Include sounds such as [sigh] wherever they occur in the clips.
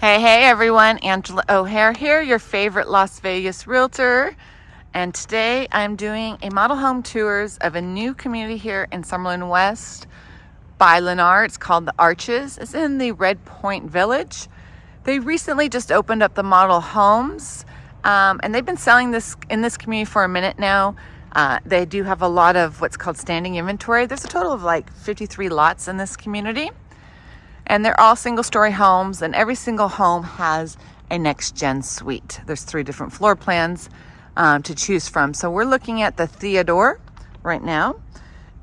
Hey, hey everyone, Angela O'Hare here, your favorite Las Vegas realtor. And today I'm doing a model home tours of a new community here in Summerlin West by Lennar. It's called The Arches. It's in the Red Point Village. They recently just opened up the model homes um, and they've been selling this in this community for a minute now. Uh, they do have a lot of what's called standing inventory. There's a total of like 53 lots in this community. And they're all single story homes and every single home has a next gen suite. There's three different floor plans um, to choose from. So we're looking at the Theodore right now.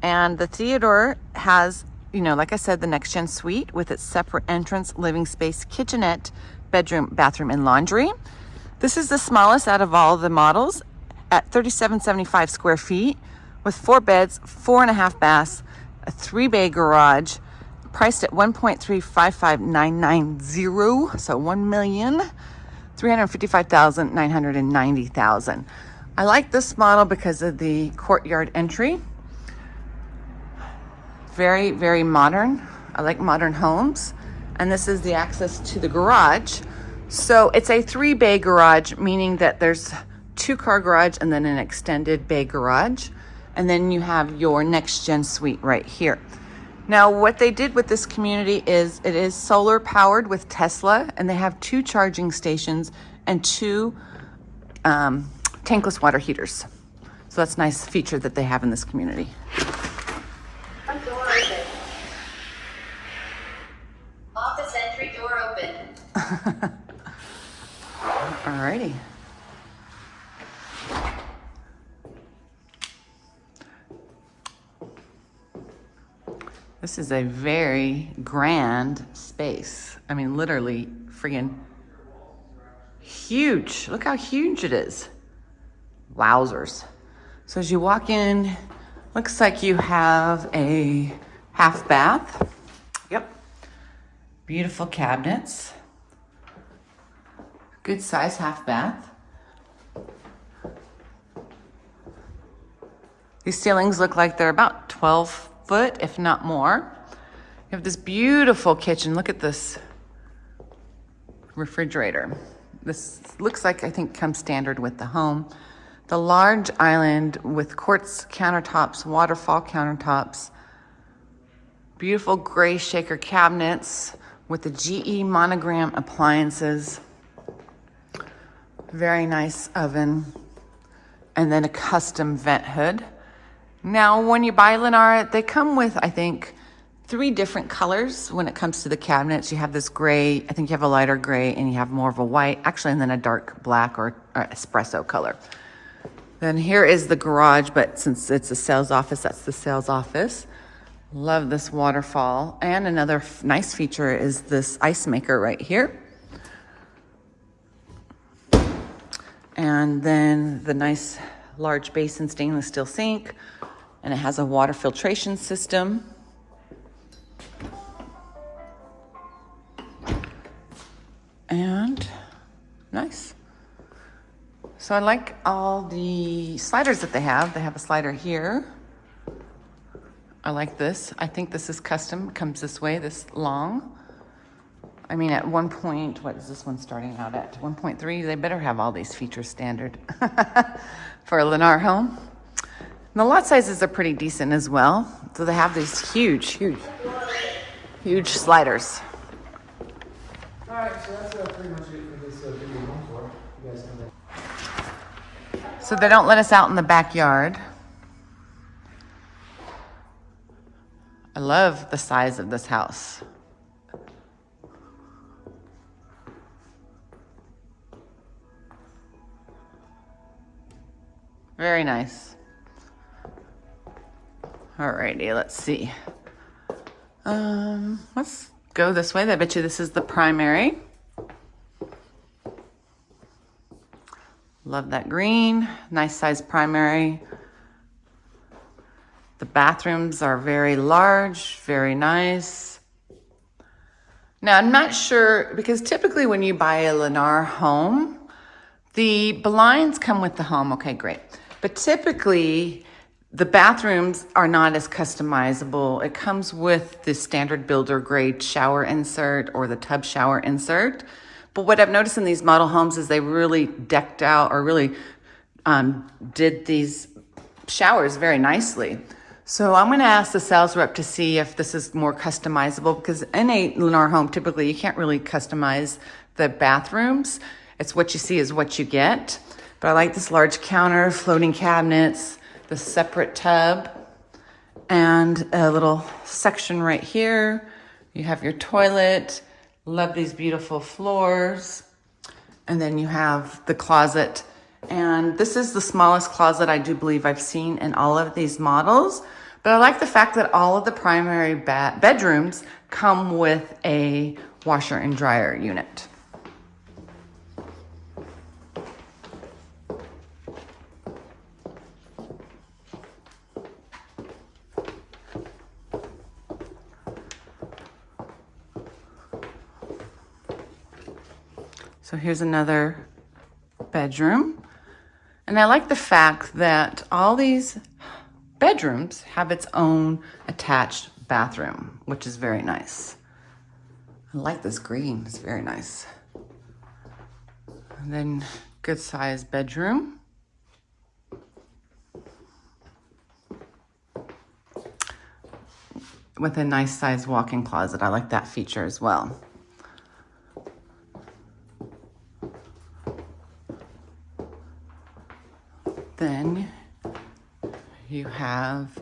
And the Theodore has, you know, like I said, the next gen suite with its separate entrance, living space, kitchenette, bedroom, bathroom, and laundry. This is the smallest out of all the models at 3775 square feet with four beds, four and a half baths, a three bay garage, priced at 1.355990 so 1 million 355,990,000 I like this model because of the courtyard entry. Very very modern. I like modern homes. And this is the access to the garage. So it's a three bay garage meaning that there's two car garage and then an extended bay garage. And then you have your next gen suite right here now, what they did with this community is it is solar powered with Tesla, and they have two charging stations and two um, tankless water heaters. So that's a nice feature that they have in this community. Office entry door open. [laughs] Alrighty. This is a very grand space. I mean, literally friggin' huge. Look how huge it is. Wowzers. So as you walk in, looks like you have a half bath. Yep. Beautiful cabinets. Good size half bath. These ceilings look like they're about 12 foot, if not more. You have this beautiful kitchen. Look at this refrigerator. This looks like, I think, comes standard with the home. The large island with quartz countertops, waterfall countertops, beautiful gray shaker cabinets with the GE monogram appliances, very nice oven, and then a custom vent hood. Now, when you buy Lennar, they come with, I think, three different colors when it comes to the cabinets. You have this gray, I think you have a lighter gray, and you have more of a white, actually, and then a dark black or, or espresso color. Then here is the garage, but since it's a sales office, that's the sales office. Love this waterfall. And another nice feature is this ice maker right here. And then the nice large basin stainless steel sink and it has a water filtration system. And nice. So I like all the sliders that they have. They have a slider here. I like this. I think this is custom. Comes this way, this long. I mean, at one point, what is this one starting out at? 1.3, they better have all these features standard [laughs] for a Lennar home. And the lot sizes are pretty decent as well. So they have these huge, huge, huge sliders. All right, so that's uh, pretty much it for this uh, video home tour. You guys can. So they don't let us out in the backyard. I love the size of this house. Very nice. Alrighty, let's see. Um, let's go this way. I bet you this is the primary. Love that green. Nice size primary. The bathrooms are very large, very nice. Now, I'm not sure, because typically when you buy a Lennar home, the blinds come with the home. Okay, great. But typically, The bathrooms are not as customizable. It comes with the standard builder grade shower insert or the tub shower insert. But what I've noticed in these model homes is they really decked out or really um, did these showers very nicely. So I'm going to ask the sales rep to see if this is more customizable because in a Lennar home, typically you can't really customize the bathrooms. It's what you see is what you get. But I like this large counter, floating cabinets, the separate tub, and a little section right here. You have your toilet. Love these beautiful floors. And then you have the closet. And this is the smallest closet I do believe I've seen in all of these models. But I like the fact that all of the primary bedrooms come with a washer and dryer unit. So here's another bedroom. And I like the fact that all these bedrooms have its own attached bathroom, which is very nice. I like this green, it's very nice. And then good sized bedroom. With a nice sized walk-in closet. I like that feature as well. Then you have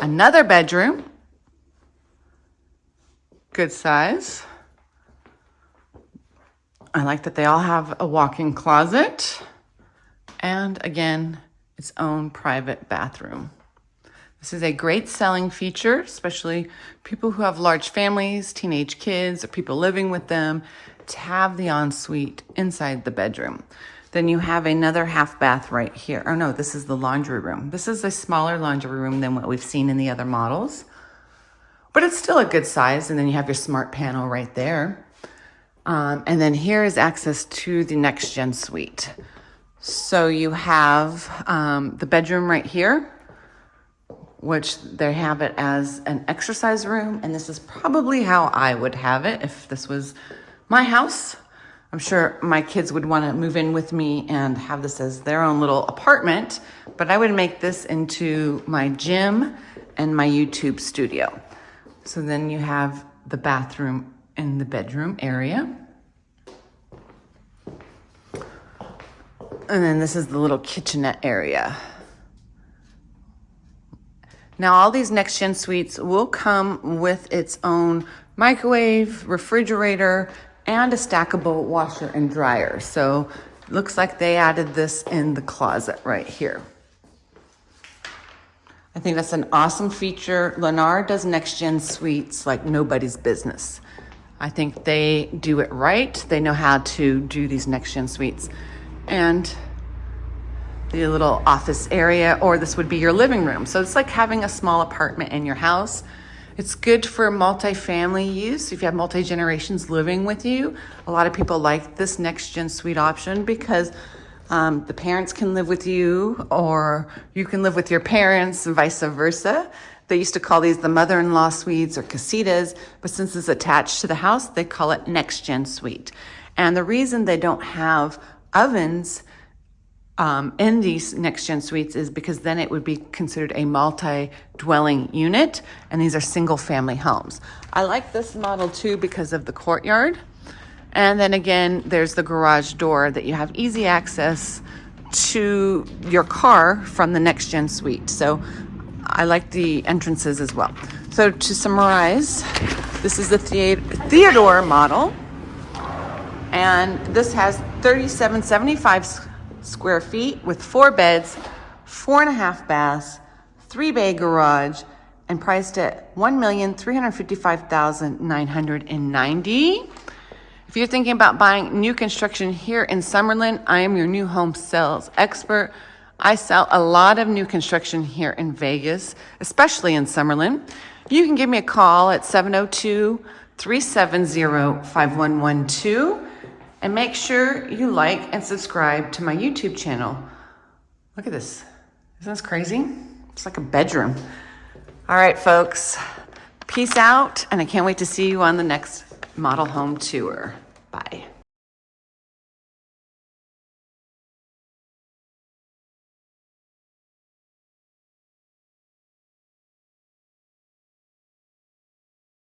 another bedroom, good size. I like that they all have a walk-in closet and again, its own private bathroom. This is a great selling feature, especially people who have large families, teenage kids, or people living with them, to have the ensuite inside the bedroom. Then you have another half bath right here. Oh no, this is the laundry room. This is a smaller laundry room than what we've seen in the other models, but it's still a good size. And then you have your smart panel right there. Um, and then here is access to the next gen suite. So you have um, the bedroom right here, which they have it as an exercise room. And this is probably how I would have it if this was my house. I'm sure my kids would want to move in with me and have this as their own little apartment, but I would make this into my gym and my YouTube studio. So then you have the bathroom in the bedroom area. And then this is the little kitchenette area. Now all these next gen suites will come with its own microwave, refrigerator, and a stackable washer and dryer. So looks like they added this in the closet right here. I think that's an awesome feature. Lennar does next gen suites like nobody's business. I think they do it right. They know how to do these next gen suites. And the little office area, or this would be your living room. So it's like having a small apartment in your house it's good for multi-family use. If you have multi-generations living with you, a lot of people like this next gen suite option because um, the parents can live with you or you can live with your parents and vice versa. They used to call these the mother-in-law suites or casitas, but since it's attached to the house, they call it next gen suite. And the reason they don't have ovens um, in these next gen suites is because then it would be considered a multi dwelling unit, and these are single family homes. I like this model too because of the courtyard. And then again, there's the garage door that you have easy access to your car from the next gen suite. So I like the entrances as well. So to summarize, this is the Theodore model. And this has 3775 square feet with four beds, four and a half baths, three bay garage, and priced at 1,355,990. If you're thinking about buying new construction here in Summerlin, I am your new home sales expert. I sell a lot of new construction here in Vegas, especially in Summerlin. You can give me a call at 702 370 5112 and make sure you like and subscribe to my YouTube channel. Look at this. Isn't this crazy? It's like a bedroom. All right, folks. Peace out, and I can't wait to see you on the next model home tour. Bye.